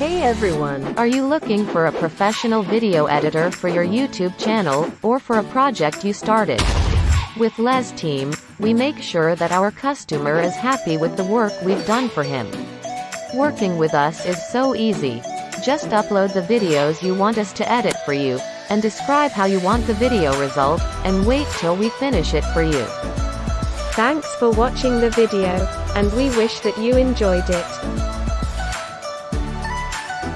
Hey everyone! Are you looking for a professional video editor for your YouTube channel, or for a project you started? With Les Team, we make sure that our customer is happy with the work we've done for him. Working with us is so easy. Just upload the videos you want us to edit for you, and describe how you want the video result, and wait till we finish it for you. Thanks for watching the video, and we wish that you enjoyed it.